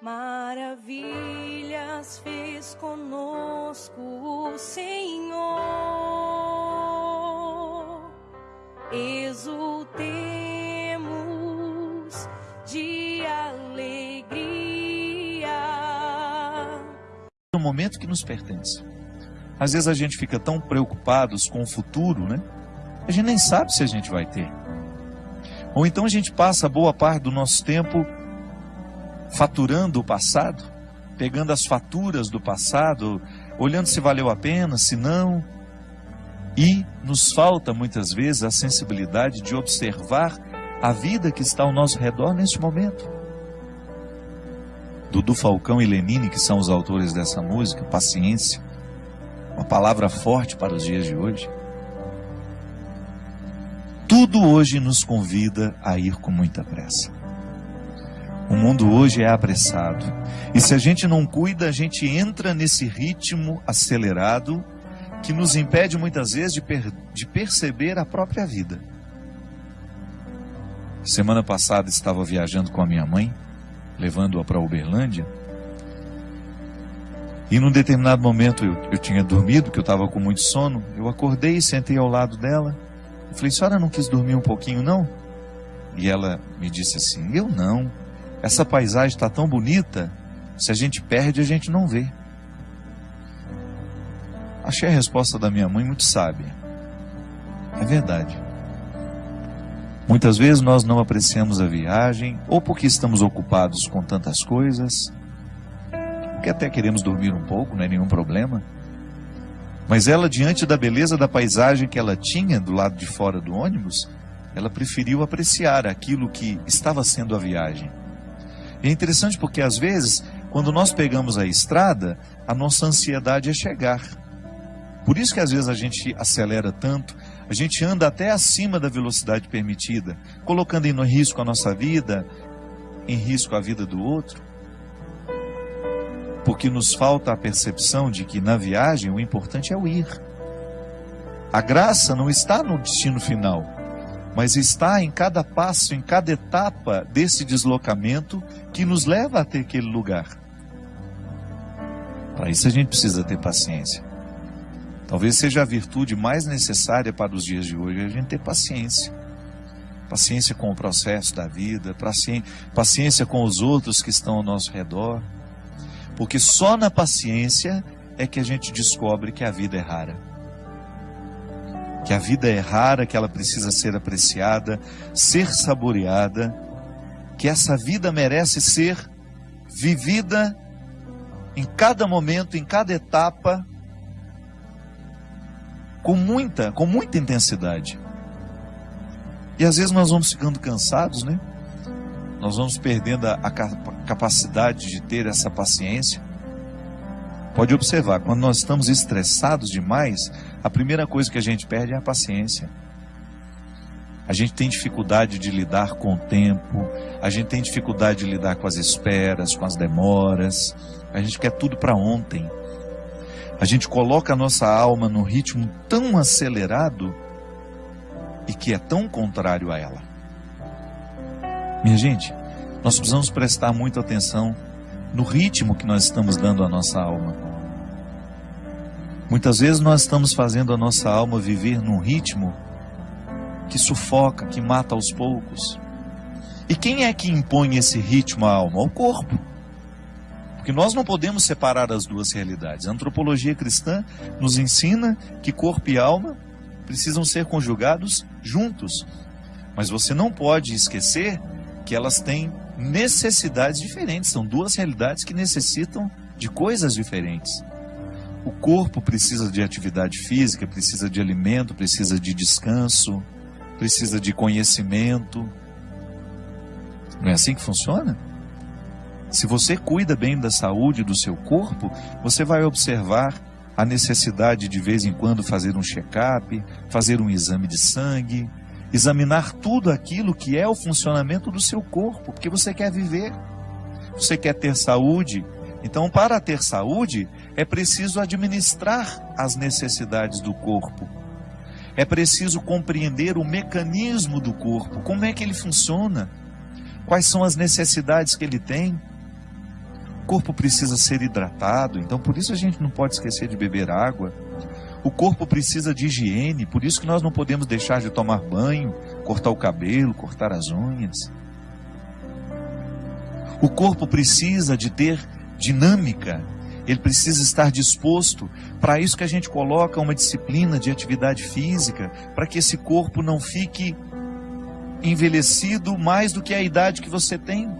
Maravilhas fez conosco o Senhor. Exultemos de alegria. No momento que nos pertence. Às vezes a gente fica tão preocupados com o futuro, né? A gente nem sabe se a gente vai ter. Ou então a gente passa boa parte do nosso tempo faturando o passado, pegando as faturas do passado, olhando se valeu a pena, se não. E nos falta muitas vezes a sensibilidade de observar a vida que está ao nosso redor neste momento. Dudu Falcão e Lenine, que são os autores dessa música, Paciência, uma palavra forte para os dias de hoje. Tudo hoje nos convida a ir com muita pressa. O mundo hoje é apressado. E se a gente não cuida, a gente entra nesse ritmo acelerado que nos impede muitas vezes de, per de perceber a própria vida. Semana passada estava viajando com a minha mãe, levando-a para Uberlândia. E num determinado momento eu, eu tinha dormido, que eu estava com muito sono. Eu acordei e sentei ao lado dela. Eu falei, senhora não quis dormir um pouquinho, não? E ela me disse assim: Eu não. Essa paisagem está tão bonita, se a gente perde, a gente não vê. Achei a resposta da minha mãe muito sábia. É verdade. Muitas vezes nós não apreciamos a viagem, ou porque estamos ocupados com tantas coisas, porque até queremos dormir um pouco, não é nenhum problema. Mas ela, diante da beleza da paisagem que ela tinha do lado de fora do ônibus, ela preferiu apreciar aquilo que estava sendo a viagem. É interessante porque às vezes, quando nós pegamos a estrada, a nossa ansiedade é chegar. Por isso que às vezes a gente acelera tanto, a gente anda até acima da velocidade permitida, colocando em risco a nossa vida, em risco a vida do outro. Porque nos falta a percepção de que na viagem o importante é o ir. A graça não está no destino final, mas está em cada passo, em cada etapa desse deslocamento que nos leva até aquele lugar. Para isso a gente precisa ter paciência. Talvez seja a virtude mais necessária para os dias de hoje, a gente ter paciência. Paciência com o processo da vida, paciência com os outros que estão ao nosso redor. Porque só na paciência é que a gente descobre que a vida é rara que a vida é rara, que ela precisa ser apreciada, ser saboreada, que essa vida merece ser vivida em cada momento, em cada etapa, com muita, com muita intensidade. E às vezes nós vamos ficando cansados, né? Nós vamos perdendo a, a capacidade de ter essa paciência. Pode observar, quando nós estamos estressados demais, a primeira coisa que a gente perde é a paciência. A gente tem dificuldade de lidar com o tempo, a gente tem dificuldade de lidar com as esperas, com as demoras, a gente quer tudo para ontem. A gente coloca a nossa alma num ritmo tão acelerado e que é tão contrário a ela. Minha gente, nós precisamos prestar muita atenção no ritmo que nós estamos dando à nossa alma. Muitas vezes nós estamos fazendo a nossa alma viver num ritmo que sufoca, que mata aos poucos. E quem é que impõe esse ritmo à alma? O corpo. Porque nós não podemos separar as duas realidades. A antropologia cristã nos ensina que corpo e alma precisam ser conjugados juntos. Mas você não pode esquecer que elas têm necessidades diferentes. São duas realidades que necessitam de coisas diferentes. O corpo precisa de atividade física, precisa de alimento, precisa de descanso, precisa de conhecimento. Não é assim que funciona? Se você cuida bem da saúde do seu corpo, você vai observar a necessidade de, vez em quando fazer um check-up, fazer um exame de sangue, examinar tudo aquilo que é o funcionamento do seu corpo, porque você quer viver, você quer ter saúde. Então, para ter saúde, é preciso administrar as necessidades do corpo. É preciso compreender o mecanismo do corpo, como é que ele funciona, quais são as necessidades que ele tem. corpo precisa ser hidratado, então por isso a gente não pode esquecer de beber água. O corpo precisa de higiene, por isso que nós não podemos deixar de tomar banho, cortar o cabelo, cortar as unhas. O corpo precisa de ter dinâmica, ele precisa estar disposto. Para isso que a gente coloca uma disciplina de atividade física, para que esse corpo não fique envelhecido mais do que a idade que você tem.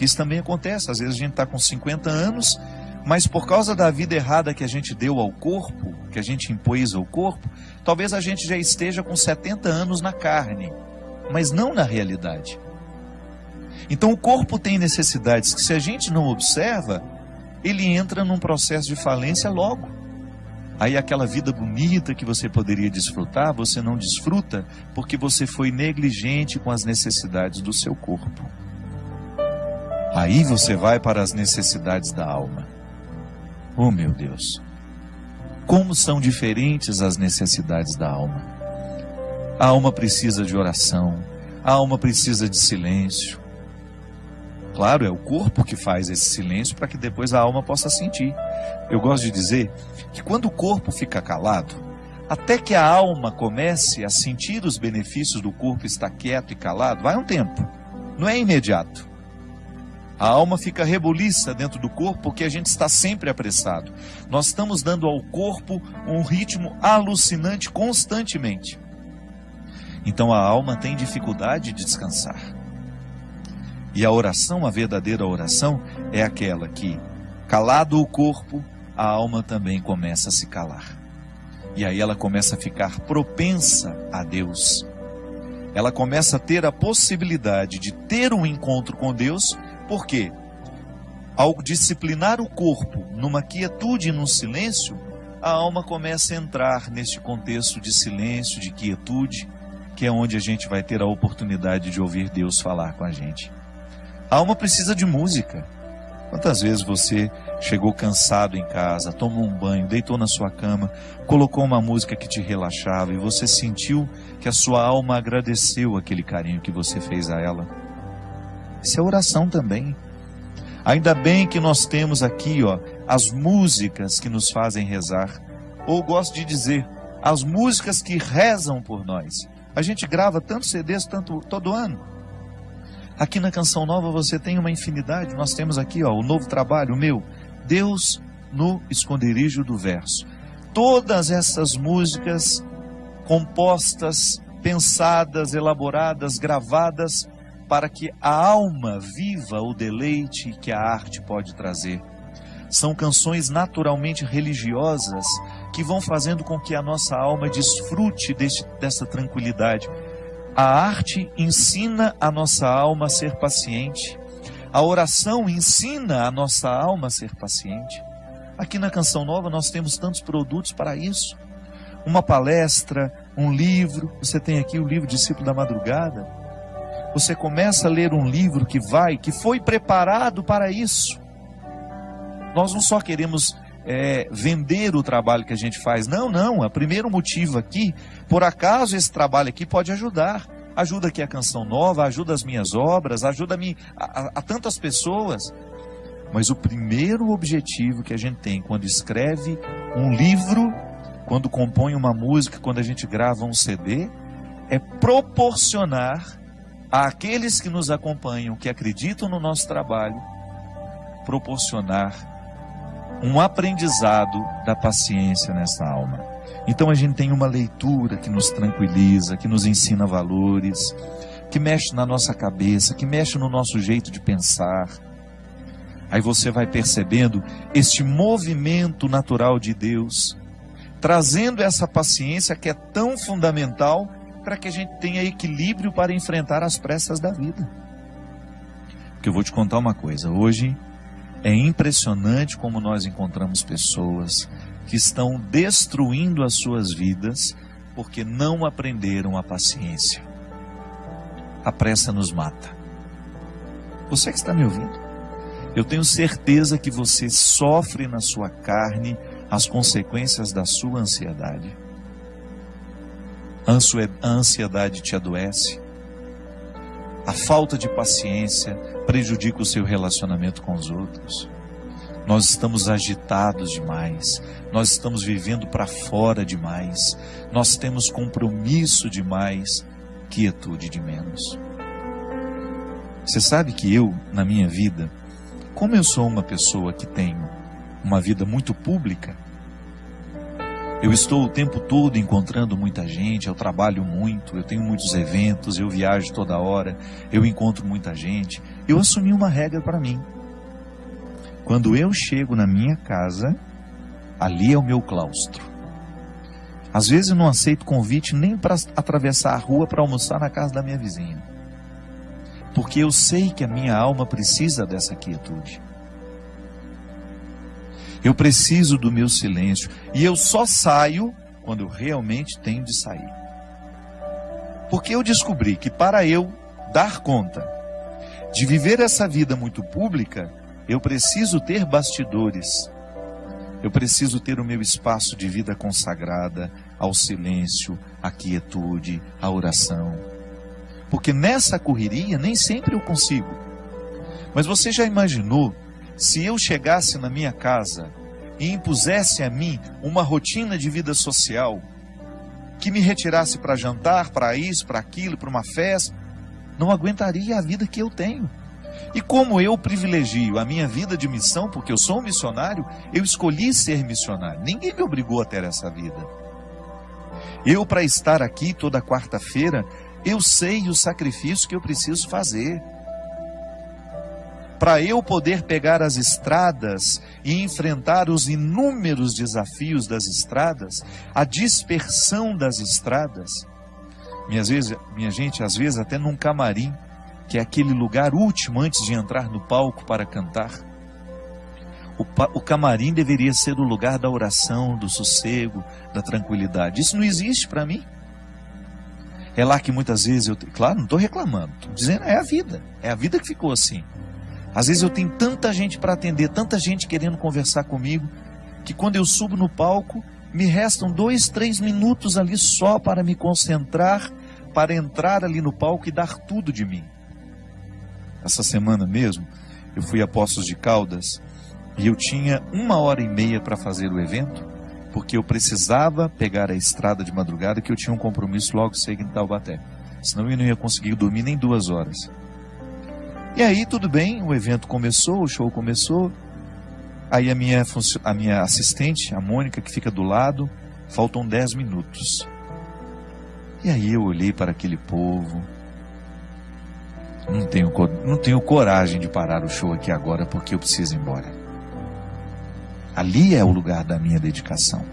Isso também acontece. Às vezes a gente está com 50 anos, mas por causa da vida errada que a gente deu ao corpo, que a gente impôs ao corpo, talvez a gente já esteja com 70 anos na carne, mas não na realidade. Então o corpo tem necessidades que, se a gente não observa, ele entra num processo de falência logo. Aí aquela vida bonita que você poderia desfrutar, você não desfruta porque você foi negligente com as necessidades do seu corpo. Aí você vai para as necessidades da alma. Oh meu Deus! Como são diferentes as necessidades da alma. A alma precisa de oração, a alma precisa de silêncio, Claro, é o corpo que faz esse silêncio para que depois a alma possa sentir. Eu gosto de dizer que quando o corpo fica calado, até que a alma comece a sentir os benefícios do corpo estar quieto e calado, vai um tempo. Não é imediato. A alma fica rebuliça dentro do corpo porque a gente está sempre apressado. Nós estamos dando ao corpo um ritmo alucinante constantemente. Então a alma tem dificuldade de descansar. E a oração, a verdadeira oração, é aquela que, calado o corpo, a alma também começa a se calar. E aí ela começa a ficar propensa a Deus. Ela começa a ter a possibilidade de ter um encontro com Deus, porque ao disciplinar o corpo numa quietude e num silêncio, a alma começa a entrar neste contexto de silêncio, de quietude, que é onde a gente vai ter a oportunidade de ouvir Deus falar com a gente. A alma precisa de música. Quantas vezes você chegou cansado em casa, tomou um banho, deitou na sua cama, colocou uma música que te relaxava e você sentiu que a sua alma agradeceu aquele carinho que você fez a ela? Isso é oração também. Ainda bem que nós temos aqui, ó, as músicas que nos fazem rezar. Ou gosto de dizer, as músicas que rezam por nós. A gente grava tantos CDs tanto todo ano. Aqui na Canção Nova você tem uma infinidade. Nós temos aqui ó, o novo trabalho o meu, Deus no esconderijo do verso. Todas essas músicas compostas, pensadas, elaboradas, gravadas para que a alma viva o deleite que a arte pode trazer. São canções naturalmente religiosas que vão fazendo com que a nossa alma desfrute deste, dessa tranquilidade a arte ensina a nossa alma a ser paciente. A oração ensina a nossa alma a ser paciente. Aqui na Canção Nova nós temos tantos produtos para isso. Uma palestra, um livro. Você tem aqui o livro Discípulo da Madrugada. Você começa a ler um livro que vai, que foi preparado para isso. Nós não só queremos é, vender o trabalho que a gente faz. Não, não. O primeiro motivo aqui, por acaso esse trabalho aqui pode ajudar. Ajuda aqui a canção nova, ajuda as minhas obras, ajuda a, a, a tantas pessoas. Mas o primeiro objetivo que a gente tem quando escreve um livro, quando compõe uma música, quando a gente grava um CD, é proporcionar àqueles que nos acompanham, que acreditam no nosso trabalho, proporcionar um aprendizado da paciência nessa alma. Então a gente tem uma leitura que nos tranquiliza, que nos ensina valores, que mexe na nossa cabeça, que mexe no nosso jeito de pensar. Aí você vai percebendo este movimento natural de Deus, trazendo essa paciência que é tão fundamental para que a gente tenha equilíbrio para enfrentar as pressas da vida. Porque eu vou te contar uma coisa, hoje é impressionante como nós encontramos pessoas que estão destruindo as suas vidas porque não aprenderam a paciência. A pressa nos mata. Você que está me ouvindo, eu tenho certeza que você sofre na sua carne as consequências da sua ansiedade. A ansiedade te adoece. A falta de paciência prejudica o seu relacionamento com os outros. Nós estamos agitados demais, nós estamos vivendo para fora demais, nós temos compromisso demais, quietude de menos. Você sabe que eu, na minha vida, como eu sou uma pessoa que tenho uma vida muito pública, eu estou o tempo todo encontrando muita gente, eu trabalho muito, eu tenho muitos eventos, eu viajo toda hora, eu encontro muita gente. Eu assumi uma regra para mim. Quando eu chego na minha casa, ali é o meu claustro. Às vezes eu não aceito convite nem para atravessar a rua para almoçar na casa da minha vizinha. Porque eu sei que a minha alma precisa dessa quietude. Eu preciso do meu silêncio. E eu só saio quando eu realmente tenho de sair. Porque eu descobri que para eu dar conta de viver essa vida muito pública, eu preciso ter bastidores. Eu preciso ter o meu espaço de vida consagrada ao silêncio, à quietude, à oração. Porque nessa correria nem sempre eu consigo. Mas você já imaginou se eu chegasse na minha casa e impusesse a mim uma rotina de vida social que me retirasse para jantar, para isso, para aquilo, para uma festa, não aguentaria a vida que eu tenho. E como eu privilegio a minha vida de missão, porque eu sou um missionário, eu escolhi ser missionário. Ninguém me obrigou a ter essa vida. Eu, para estar aqui toda quarta-feira, eu sei o sacrifício que eu preciso fazer para eu poder pegar as estradas e enfrentar os inúmeros desafios das estradas, a dispersão das estradas. Minha, vezes, minha gente, às vezes até num camarim, que é aquele lugar último antes de entrar no palco para cantar. O, o camarim deveria ser o lugar da oração, do sossego, da tranquilidade. Isso não existe para mim. É lá que muitas vezes eu. Claro, não estou reclamando, estou dizendo é a vida. É a vida que ficou assim. Às vezes eu tenho tanta gente para atender, tanta gente querendo conversar comigo, que quando eu subo no palco, me restam dois, três minutos ali só para me concentrar, para entrar ali no palco e dar tudo de mim. Essa semana mesmo, eu fui a Poços de Caldas e eu tinha uma hora e meia para fazer o evento, porque eu precisava pegar a estrada de madrugada, que eu tinha um compromisso logo cedo em Taubaté. Senão eu não ia conseguir dormir nem duas horas. E aí, tudo bem, o evento começou, o show começou. Aí a minha, a minha assistente, a Mônica, que fica do lado, faltam 10 minutos. E aí eu olhei para aquele povo. Não tenho, não tenho coragem de parar o show aqui agora porque eu preciso ir embora. Ali é o lugar da minha dedicação.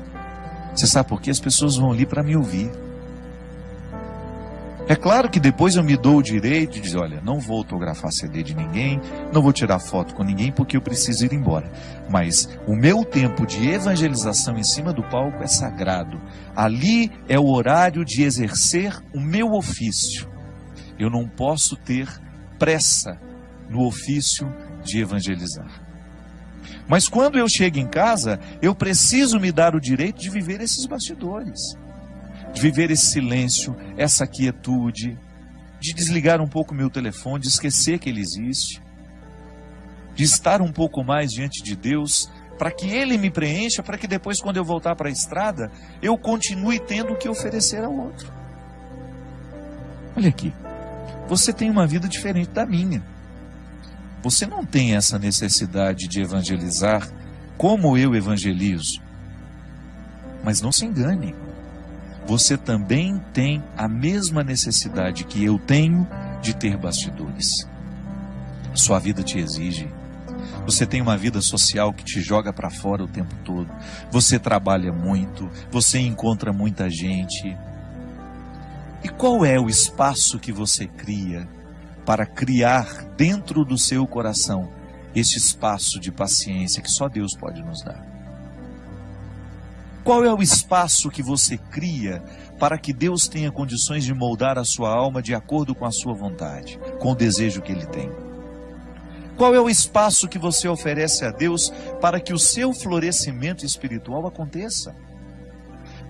Você sabe por quê? As pessoas vão ali para me ouvir. É claro que depois eu me dou o direito de dizer: olha, não vou autografar CD de ninguém, não vou tirar foto com ninguém porque eu preciso ir embora. Mas o meu tempo de evangelização em cima do palco é sagrado. Ali é o horário de exercer o meu ofício. Eu não posso ter pressa no ofício de evangelizar. Mas quando eu chego em casa, eu preciso me dar o direito de viver esses bastidores de viver esse silêncio, essa quietude, de desligar um pouco meu telefone, de esquecer que ele existe, de estar um pouco mais diante de Deus, para que Ele me preencha, para que depois, quando eu voltar para a estrada, eu continue tendo o que oferecer ao outro. Olha aqui, você tem uma vida diferente da minha. Você não tem essa necessidade de evangelizar como eu evangelizo. Mas não se engane você também tem a mesma necessidade que eu tenho de ter bastidores. Sua vida te exige. Você tem uma vida social que te joga para fora o tempo todo. Você trabalha muito, você encontra muita gente. E qual é o espaço que você cria para criar dentro do seu coração esse espaço de paciência que só Deus pode nos dar? Qual é o espaço que você cria para que Deus tenha condições de moldar a sua alma de acordo com a sua vontade, com o desejo que Ele tem? Qual é o espaço que você oferece a Deus para que o seu florescimento espiritual aconteça?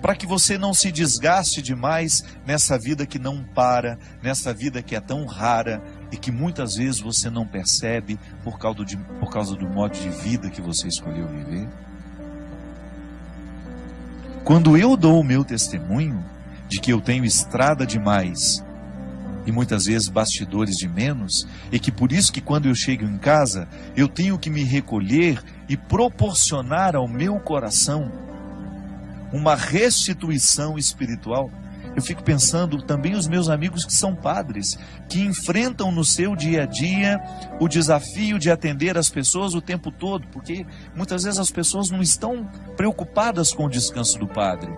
Para que você não se desgaste demais nessa vida que não para, nessa vida que é tão rara, e que muitas vezes você não percebe por causa, de, por causa do modo de vida que você escolheu viver? Quando eu dou o meu testemunho de que eu tenho estrada demais e muitas vezes bastidores de menos, e que por isso que quando eu chego em casa, eu tenho que me recolher e proporcionar ao meu coração uma restituição espiritual. Eu fico pensando também os meus amigos que são padres, que enfrentam no seu dia a dia o desafio de atender as pessoas o tempo todo, porque muitas vezes as pessoas não estão preocupadas com o descanso do padre.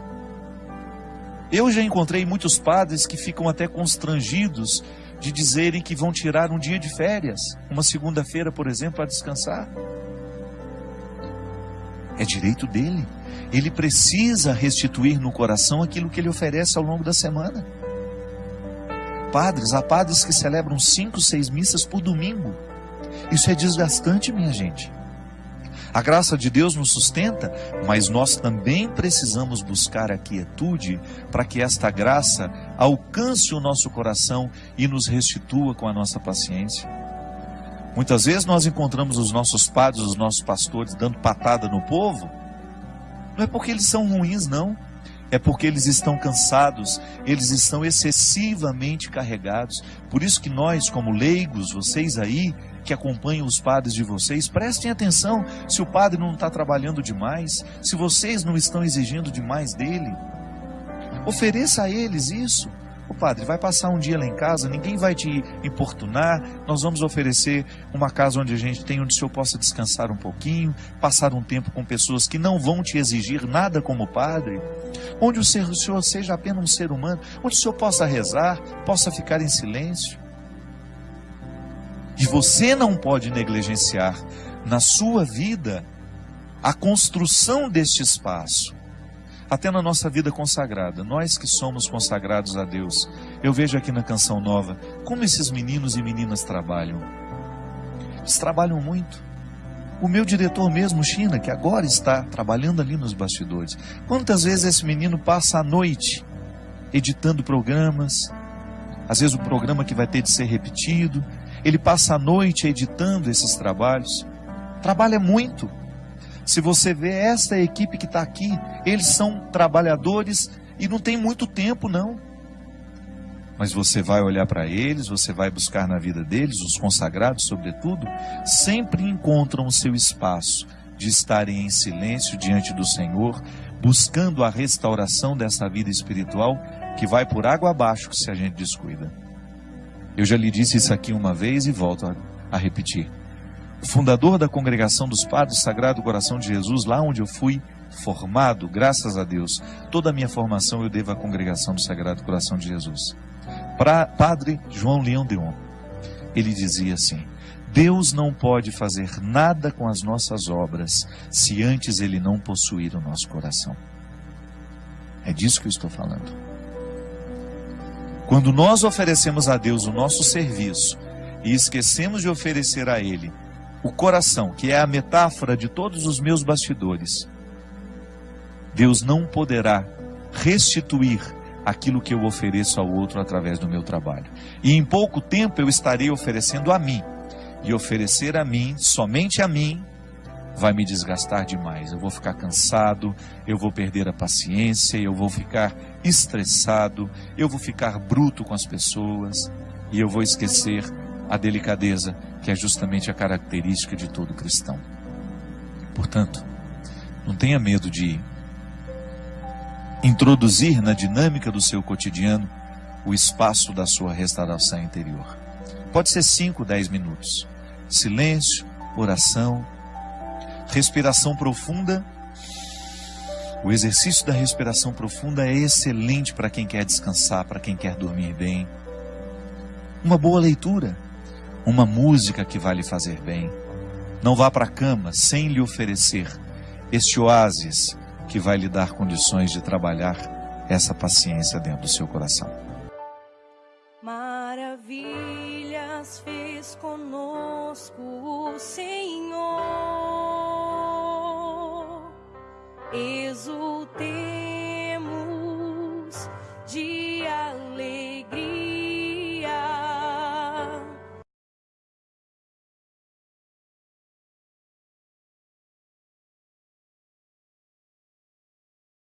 Eu já encontrei muitos padres que ficam até constrangidos de dizerem que vão tirar um dia de férias, uma segunda-feira, por exemplo, para descansar. É direito dele. Ele precisa restituir no coração aquilo que ele oferece ao longo da semana. Padres, há padres que celebram cinco, seis missas por domingo. Isso é desgastante, minha gente. A graça de Deus nos sustenta, mas nós também precisamos buscar a quietude para que esta graça alcance o nosso coração e nos restitua com a nossa paciência. Muitas vezes nós encontramos os nossos padres, os nossos pastores dando patada no povo, não é porque eles são ruins, não. É porque eles estão cansados, eles estão excessivamente carregados. Por isso que nós, como leigos, vocês aí, que acompanham os padres de vocês, prestem atenção se o padre não está trabalhando demais, se vocês não estão exigindo demais dele. Ofereça a eles isso. O padre vai passar um dia lá em casa, ninguém vai te importunar. Nós vamos oferecer uma casa onde a gente tem, onde o senhor possa descansar um pouquinho, passar um tempo com pessoas que não vão te exigir nada como padre, onde o senhor seja apenas um ser humano, onde o senhor possa rezar, possa ficar em silêncio. E você não pode negligenciar na sua vida a construção deste espaço até na nossa vida consagrada, nós que somos consagrados a Deus, eu vejo aqui na canção nova como esses meninos e meninas trabalham. Eles trabalham muito. O meu diretor mesmo, China, que agora está trabalhando ali nos bastidores, quantas vezes esse menino passa a noite editando programas, às vezes o programa que vai ter de ser repetido, ele passa a noite editando esses trabalhos, trabalha muito se você vê esta equipe que está aqui, eles são trabalhadores e não tem muito tempo, não. Mas você vai olhar para eles, você vai buscar na vida deles, os consagrados, sobretudo, sempre encontram o seu espaço de estarem em silêncio diante do Senhor, buscando a restauração dessa vida espiritual que vai por água abaixo se a gente descuida. Eu já lhe disse isso aqui uma vez e volto a, a repetir fundador da congregação dos padres Sagrado Coração de Jesus, lá onde eu fui formado, graças a Deus. Toda a minha formação eu devo à congregação do Sagrado Coração de Jesus. Para padre João Leão Deon, ele dizia assim: Deus não pode fazer nada com as nossas obras se antes ele não possuir o nosso coração. É disso que eu estou falando. Quando nós oferecemos a Deus o nosso serviço e esquecemos de oferecer a Ele o coração, que é a metáfora de todos os meus bastidores, Deus não poderá restituir aquilo que eu ofereço ao outro através do meu trabalho. E em pouco tempo eu estarei oferecendo a mim. E oferecer a mim, somente a mim, vai me desgastar demais. Eu vou ficar cansado, eu vou perder a paciência, eu vou ficar estressado, eu vou ficar bruto com as pessoas e eu vou esquecer a delicadeza, que é justamente a característica de todo cristão. Portanto, não tenha medo de introduzir na dinâmica do seu cotidiano o espaço da sua restauração interior. Pode ser 5, 10 minutos. Silêncio, oração, respiração profunda. O exercício da respiração profunda é excelente para quem quer descansar, para quem quer dormir bem. Uma boa leitura uma música que vai lhe fazer bem. Não vá para a cama sem lhe oferecer este oásis que vai lhe dar condições de trabalhar essa paciência dentro do seu coração.